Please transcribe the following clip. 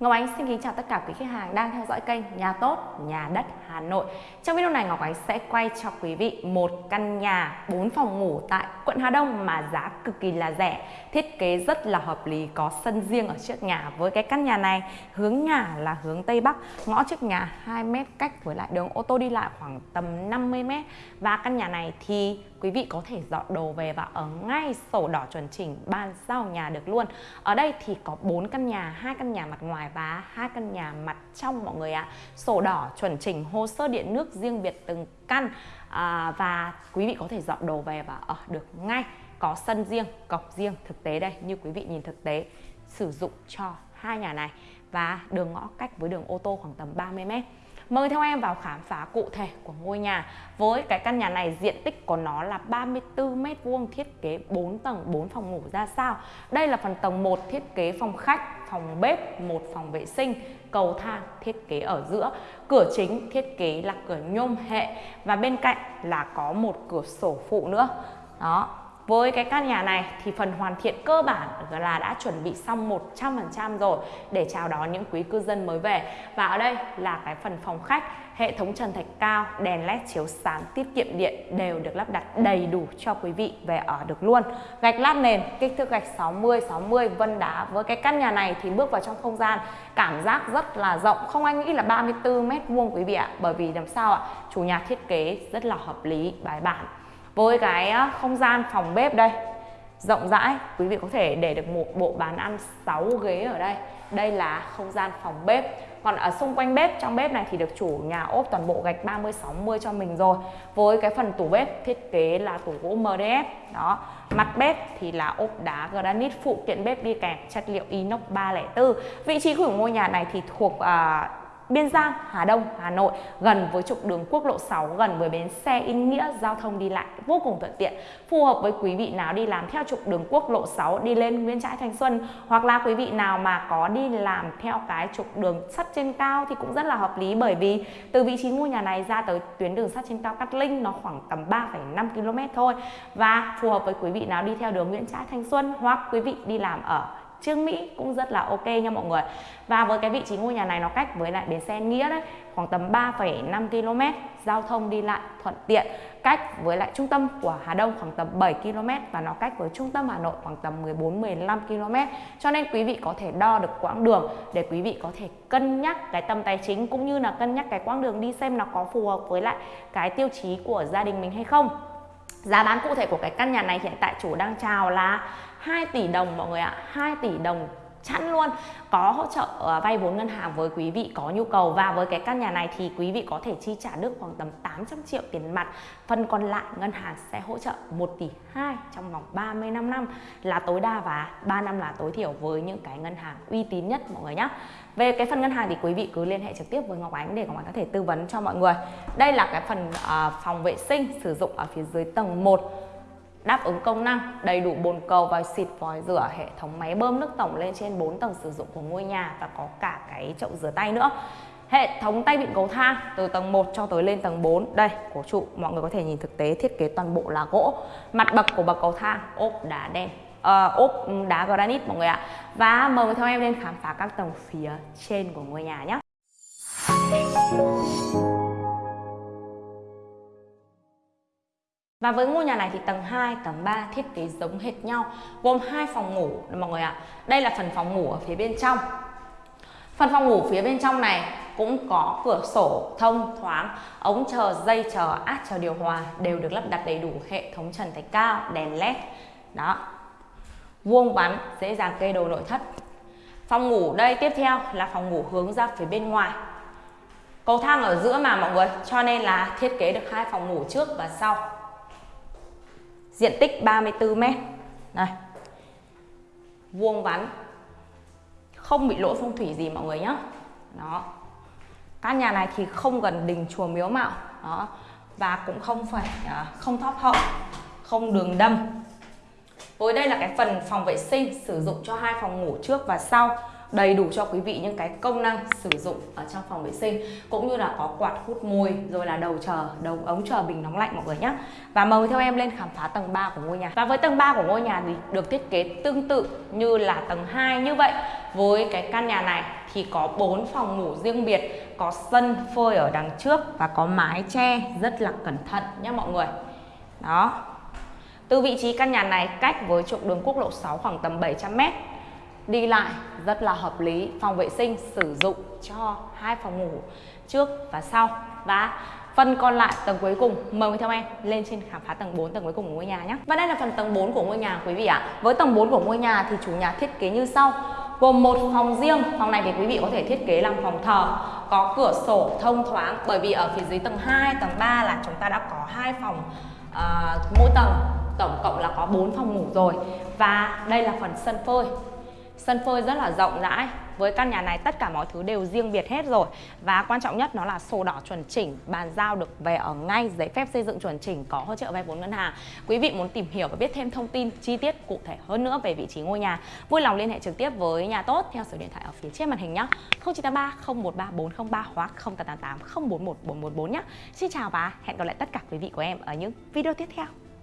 Ngọc Ánh xin kính chào tất cả quý khách hàng đang theo dõi kênh Nhà Tốt, Nhà Đất Hà Nội. Trong video này Ngọc Ánh sẽ quay cho quý vị một căn nhà 4 phòng ngủ tại quận Hà Đông mà giá cực kỳ là rẻ, thiết kế rất là hợp lý, có sân riêng ở trước nhà. Với cái căn nhà này, hướng nhà là hướng Tây Bắc, ngõ trước nhà 2 m cách với lại đường ô tô đi lại khoảng tầm 50 m. Và căn nhà này thì quý vị có thể dọn đồ về và ở ngay sổ đỏ chuẩn chỉnh ban giao nhà được luôn. Ở đây thì có 4 căn nhà, hai căn nhà mặt ngoài và hai căn nhà mặt trong mọi người ạ. À. Sổ đỏ chuẩn chỉnh hồ sơ điện nước riêng biệt từng căn à, và quý vị có thể dọn đồ về và ở được ngay. Có sân riêng, cọc riêng thực tế đây như quý vị nhìn thực tế sử dụng cho hai nhà này và đường ngõ cách với đường ô tô khoảng tầm 30 mét. Mời theo em vào khám phá cụ thể của ngôi nhà. Với cái căn nhà này diện tích của nó là 34 m vuông thiết kế 4 tầng 4 phòng ngủ ra sao. Đây là phần tầng 1 thiết kế phòng khách, phòng bếp, một phòng vệ sinh, cầu thang thiết kế ở giữa. Cửa chính thiết kế là cửa nhôm hệ và bên cạnh là có một cửa sổ phụ nữa. Đó, với cái căn nhà này thì phần hoàn thiện cơ bản là đã chuẩn bị xong 100% rồi để chào đón những quý cư dân mới về. Và ở đây là cái phần phòng khách, hệ thống trần thạch cao, đèn led chiếu sáng, tiết kiệm điện đều được lắp đặt đầy đủ cho quý vị về ở được luôn. Gạch lát nền, kích thước gạch 60 60 vân đá. Với cái căn nhà này thì bước vào trong không gian cảm giác rất là rộng, không anh nghĩ là 34 mét vuông quý vị ạ. Bởi vì làm sao ạ? Chủ nhà thiết kế rất là hợp lý, bài bản với cái không gian phòng bếp đây rộng rãi. Quý vị có thể để được một bộ bàn ăn 6 ghế ở đây. Đây là không gian phòng bếp. Còn ở xung quanh bếp trong bếp này thì được chủ nhà ốp toàn bộ gạch 30 60 cho mình rồi. Với cái phần tủ bếp thiết kế là tủ gỗ MDF đó. Mặt bếp thì là ốp đá granite phụ kiện bếp đi kèm chất liệu inox 304 vị trí của ngôi nhà này thì thuộc uh, Biên Giang, Hà Đông, Hà Nội gần với trục đường quốc lộ 6 gần với bến xe In Nghĩa giao thông đi lại vô cùng thuận tiện phù hợp với quý vị nào đi làm theo trục đường quốc lộ 6 đi lên Nguyễn Trãi Thanh Xuân hoặc là quý vị nào mà có đi làm theo cái trục đường sắt trên cao thì cũng rất là hợp lý. Bởi vì từ vị trí ngôi nhà này ra tới tuyến đường sắt trên cao Cát Linh nó khoảng tầm 3,5 km thôi và phù hợp với quý vị nào đi theo đường Nguyễn Trãi Thanh Xuân hoặc quý vị đi làm ở Trương Mỹ cũng rất là ok nha mọi người. Và với cái vị trí ngôi nhà này nó cách với lại bến xe Nghĩa đấy khoảng tầm 3,5 km giao thông đi lại thuận tiện cách với lại trung tâm của Hà Đông khoảng tầm 7 km và nó cách với trung tâm Hà Nội khoảng tầm 14-15 km. Cho nên quý vị có thể đo được quãng đường để quý vị có thể cân nhắc cái tầm tài chính cũng như là cân nhắc cái quãng đường đi xem nó có phù hợp với lại cái tiêu chí của gia đình mình hay không. Giá bán cụ thể của cái căn nhà này hiện tại chủ đang chào là 2 tỷ đồng mọi người ạ 2 tỷ đồng chẵn luôn. Có hỗ trợ ờ, vay vốn ngân hàng với quý vị có nhu cầu. Và với cái căn nhà này thì quý vị có thể chi trả được khoảng tầm 800 triệu tiền mặt. Phần còn lại ngân hàng sẽ hỗ trợ 1 tỷ 2 trong vòng 35 năm. Là tối đa và 3 năm là tối thiểu với những cái ngân hàng uy tín nhất mọi người nhé về cái phần ngân hàng thì quý vị cứ liên hệ trực tiếp với Ngọc Ánh để Ngọc Ánh có thể tư vấn cho mọi người. Đây là cái phần uh, phòng vệ sinh sử dụng ở phía dưới tầng 1 đáp ứng công năng đầy đủ bồn cầu và xịt vòi rửa hệ thống máy bơm nước tổng lên trên 4 tầng sử dụng của ngôi nhà và có cả cái chậu rửa tay nữa. Hệ thống tay vịn cầu thang từ tầng 1 cho tới lên tầng 4 đây cổ trụ mọi người có thể nhìn thực tế thiết kế toàn bộ là gỗ. Mặt bậc của bậc cầu thang ốp đá đen uh, ốp đá granite mọi người ạ. Và mời theo em lên khám phá các tầng phía trên của ngôi nhà nhé. Và với ngôi nhà này thì tầng 2, tầng 3 thiết kế giống hệt nhau Gồm hai phòng ngủ mọi người ạ. Đây là phần phòng ngủ ở phía bên trong. Phần phòng ngủ phía bên trong này cũng có cửa sổ thông thoáng Ống chờ, dây chờ, át chờ điều hòa Đều được lắp đặt đầy đủ hệ thống trần thạch cao, đèn led. Đó. Vuông vắn, dễ dàng kê đồ nội thất. Phòng ngủ đây tiếp theo là phòng ngủ hướng ra phía bên ngoài. Cầu thang ở giữa mà mọi người Cho nên là thiết kế được hai phòng ngủ trước và sau diện tích 34 mét. Này vuông vắn không bị lỗi phong thủy gì mọi người nhé đó. Căn nhà này thì không gần đình chùa miếu mạo. Đó. Và cũng không phải à, không thóp hậu không đường đâm. Với đây là cái phần phòng vệ sinh sử dụng cho hai phòng ngủ trước và sau đầy đủ cho quý vị những cái công năng sử dụng ở trong phòng vệ sinh, cũng như là có quạt hút mùi rồi là đầu chờ, đầu ống chờ bình nóng lạnh mọi người nhé và mời theo em lên khám phá tầng 3 của ngôi nhà. Và với tầng 3 của ngôi nhà thì được thiết kế tương tự như là tầng 2 như vậy. Với cái căn nhà này thì có 4 phòng ngủ riêng biệt, có sân phơi ở đằng trước và có mái che rất là cẩn thận nhé mọi người. Đó. Từ vị trí căn nhà này cách với trục đường quốc lộ 6 khoảng tầm 700 m đi lại rất là hợp lý phòng vệ sinh sử dụng cho hai phòng ngủ trước và sau. Và phần còn lại tầng cuối cùng mời quý theo em lên trên khám phá tầng 4 tầng cuối cùng của ngôi nhà nhé. Và đây là phần tầng 4 của ngôi nhà quý vị ạ. Với tầng 4 của ngôi nhà thì chủ nhà thiết kế như sau. Gồm một phòng riêng phòng này thì quý vị có thể thiết kế làm phòng thờ có cửa sổ thông thoáng. Bởi vì ở phía dưới tầng 2 tầng 3 là chúng ta đã có hai phòng ờ, uh, mỗi tầng tổng cộng là có 4 phòng ngủ rồi. Và đây là phần sân phơi sân phơi rất là rộng rãi. Với căn nhà này, tất cả mọi thứ đều riêng biệt hết rồi. Và quan trọng nhất nó là sổ đỏ chuẩn chỉnh, bàn giao được về ở ngay, giấy phép xây dựng chuẩn chỉnh, có hỗ trợ vay vốn ngân hàng. Quý vị muốn tìm hiểu và biết thêm thông tin chi tiết cụ thể hơn nữa về vị trí ngôi nhà, vui lòng liên hệ trực tiếp với nhà tốt theo số điện thoại ở phía trên màn hình nhé. 0983 013 403 hoặc 0888 041 414 nhé. Xin chào và hẹn gặp lại tất cả quý vị của em ở những video tiếp theo.